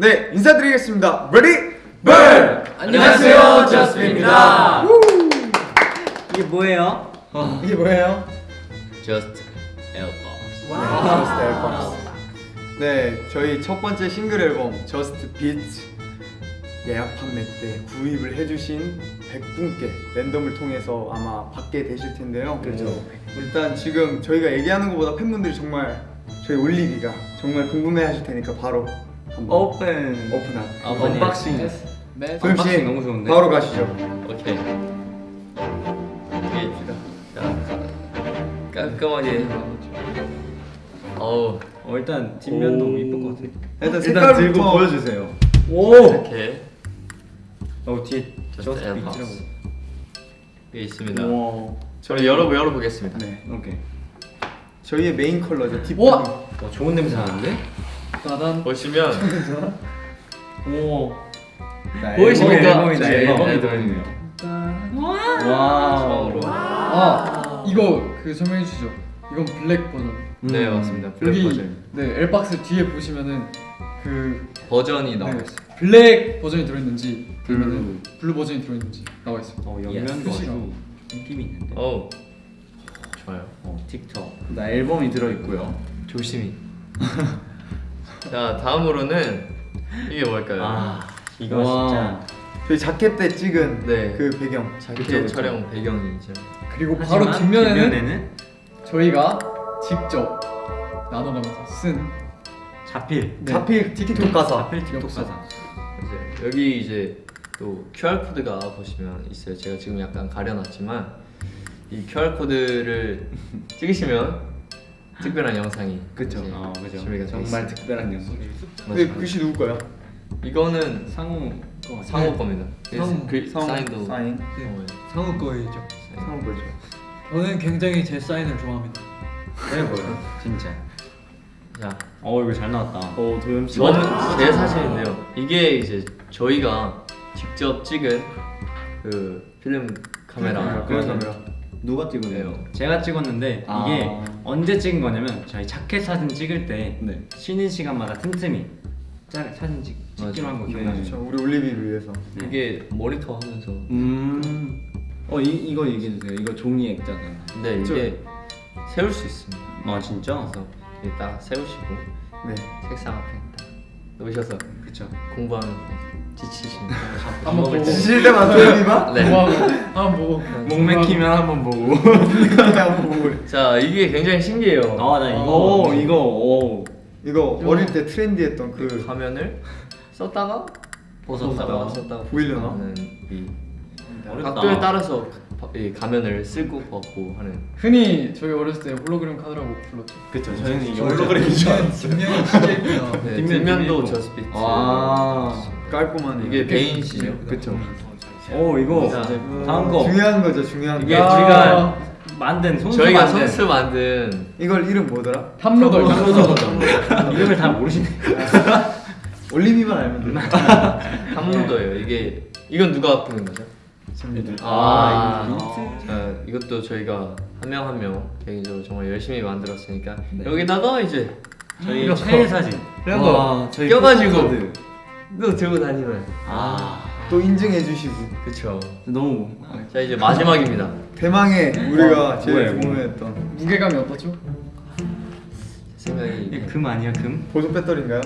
네 인사드리겠습니다. Ready 벨. 안녕하세요, 저스트비입니다. 이게 뭐예요? 이게 뭐예요? Just Airpods. Just Airpods. 네, 저희 첫 번째 싱글 앨범 Just Beat 예약 판매 때 구입을 해주신 100분께 랜덤을 통해서 아마 받게 되실 텐데요. 그렇죠. 일단 지금 저희가 얘기하는 것보다 팬분들이 정말 저희 올리기가 정말 궁금해 하실 테니까 바로 오픈 오픈한 아, unboxing 네. 소영 씨 언박싱 너무 좋은데? 바로 가시죠. 오케이. 이게 자, 깔끔하게. 어우, 어, 일단 뒷면도 이쁠 것 같아 일단 색깔부터 보여주세요 오! 이렇게 어 뒤에 JUST B가 있습니다. 와 저를 열어 열어보겠습니다. 네, 오케이 저희의 메인 컬러죠. Deep. 우와! 어, 좋은 냄새 나는데? 따단 보시면 오 보이십니까? 앨범이다 네, 앨범이 앨범. 들어있네요 처음으로. 아 이거 그 설명해 주시죠 이건 black 버전 네 음. 맞습니다. Black 여기 버전. 네 엘박스 뒤에 보시면은 그 버전이 나와 네, 있어요. Black 버전이 들어있는지 Blue. 아니면은 blue 버전이 들어있는지 나와 있습니다 어 표시가. 아주 느낌이 있는데 어우, 좋아요. 어 틱톡 나 앨범이 들어있고요 조심히. 자 다음으로는 이게 뭘까요? 아 이거 와. 진짜 저희 자켓 때 찍은 네. 그 배경. 자켓 그쵸, 그쵸. 촬영 배경이죠. 그리고 바로 뒷면에는 뒷면에는 저희가 직접 나눠가면서 쓴 자필 네. 자필 틱톡 가사. 자필 틱톡. 가사 이제 여기 이제 또 QR 코드가 보시면 있어요. 제가 지금 약간 가려놨지만 이 QR 코드를 찍으시면 특별한 영상이 그쵸. 어 그죠 준비가 돼 정말 있어요. 특별한 녀석 근데 맞아요. 글씨 누구 거야? 이거는 상호 거. 상호 겁니다. 상호. 그 상호 사인도 사인. 어, 상우 거이죠. 네. 상호 거죠. 저는 굉장히 제 사인을 좋아합니다. 그래 보여 진짜 자, 어 이거 잘 나왔다 어 도겸 씨 이거는 제 사진인데요. 이게 이제 저희가 직접 찍은 그 필름 카메라. 그런 카메라. 누가 찍었네요? 제가 찍었는데 아. 이게 언제 찍은 거냐면 저희 자켓 사진 찍을 때 네. 쉬는 시간마다 틈틈이 짜, 사진 찍, 찍기로 한거 네? 저 우리 올리비를 위해서. 이게 모니터 하면서 음. 어 이, 이거 얘기해 주세요. 이거 종이 액자잖아요. 근데 이게 세울 수 있습니다. 아 진짜? 그래서 이렇게 딱 세우시고 네. 책상 앞에 딱 놓으셔서 그쵸. 공부하면 지치시면 한번 보고 지실 때만 도겸이가? 네. 한번 보고 목 맥히면 한번 보고. 한번 보고. 자 이게 굉장히 신기해요. 아나 이거 어. 이거 오. 이거 어릴 때 트렌디했던 그그 화면을 썼다가 벗었다가. 썼다가 보이려나? 하는 이 어렵다. 각도에 따라서 가- 가면을 쓰고 벗고 하는 흔히 저희 어렸을 때 홀로그램 카드라고 불렀죠 그쵸. 저희는 이게 뒷면 뒷면이 진짜 뒷면 뒷면도 뒷면. 저스피트 아. 깔끔한 이게 베인시죠 그쵸. 오 이거 자, 다음 거. 중요한 거죠, 중요한 이게 거. 야. 우리가 만든 손수 저희가 만든 선수 만든 이걸 이름 뭐더라? 탑로더 이름을 다 모르시네. 올리비만 알면 돼. 탐로더예요. 이게 이건 누가 부른 거죠? 아, 아, 자, 이것도 저희가 한 명 한 명 개인적으로 정말 열심히 만들었으니까 네. 여기다가 이제 저희. 최애 사진. 이런 와, 거 저희 껴가지고. 또 들고 다니면 아 또 인증해 주시고 그쵸. 너무 자 이제 마지막입니다. 대망의 우리가 제일 어, 뭐예요? 궁금했던 무게감이 어떻죠? 제 생각이 금 아니야 금? 보조 배터리인가요?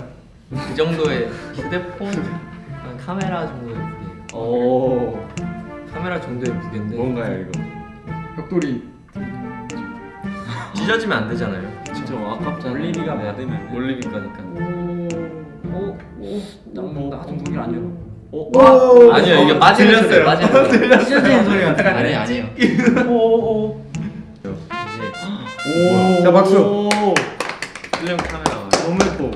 그 정도의 휴대폰 한 카메라 정도의 무게. 오 카메라 정도의 무게인데 뭔가요 이거? 벽돌이 찢어지면 안 되잖아요. 진짜 아깝잖아. 올리비가 받으면 올리비 거니까. 오오나뭐 같은 동일 안 열어. 오 오! 아니요 이게 빠지는 소리 빠지는 소리. 소리가 아니 아니에요. 오오 이제 자, 박수. 필름 카메라. 너무 예뻐.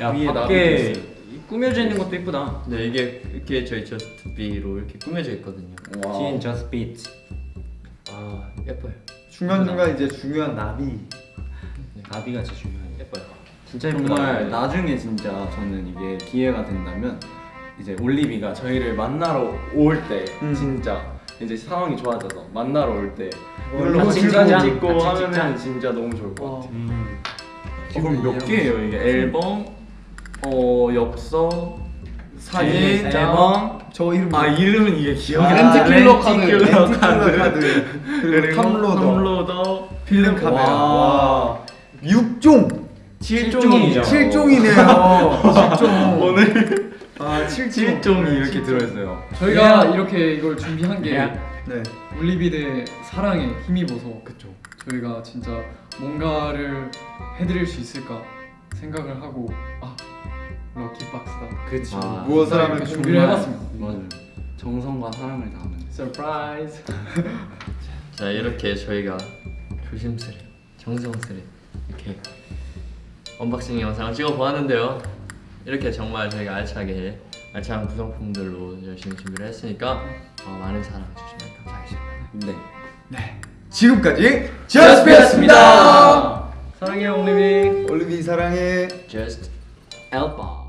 야 위에 밖에 꾸며져 있는 것도 예쁘다. 네 이게 이렇게 저희 저스트 비로 이렇게 꾸며져 있거든요. 진 just beat. 아 예뻐요. 중간 중간 이제 중요한 나비. 나비가 진짜 중요해. 예뻐요. 진짜. 정말 나중에 진짜 저는 이게 기회가 된다면 이제 올리비가 저희를 만나러 올때 음. 진짜 이제 상황이 좋아져서 만나러 올때 찍자. 사진 찍고 하면은. 진짜 너무 좋을 것 같아요. 음. 어, 그럼 몇 개예요 이게 앨범 어 엽서, 사진, 네, 앨범. 저 이름 아 이름은 이게 기억이 아, 안 나. 렌트킬러 카드. 렌트킬러 카드. 그리고 탐로더 탐로더. 필름 카메라 와. 와 6종 7종이죠. 7종이네요 7종 오늘 아 7종 7종이 이렇게 들어 있어요. 저희가 이렇게 이걸 준비한 게 야. 네 Only B들의 사랑에 힘입어서 그쵸. 저희가 진짜 뭔가를 해드릴 수 있을까 생각을 하고 아 lucky box다 그렇죠. 아, 무엇을 하면 이렇게 준비를 해봤습니다. 맞아요. 정성과 사랑을 다하는. Surprise. 자 이렇게 저희가 조심스레 정성스레 이렇게 Unboxing 영상을 찍어 보았는데요 이렇게 정말 저희가 알차게 알찬 구성품들로 열심히 준비를 했으니까 어, 많은 사랑 주시면 감사하겠습니다 네. 지금까지 JUST B였습니다. 사랑해요 Only B. Only B 사랑해 Just 엘바.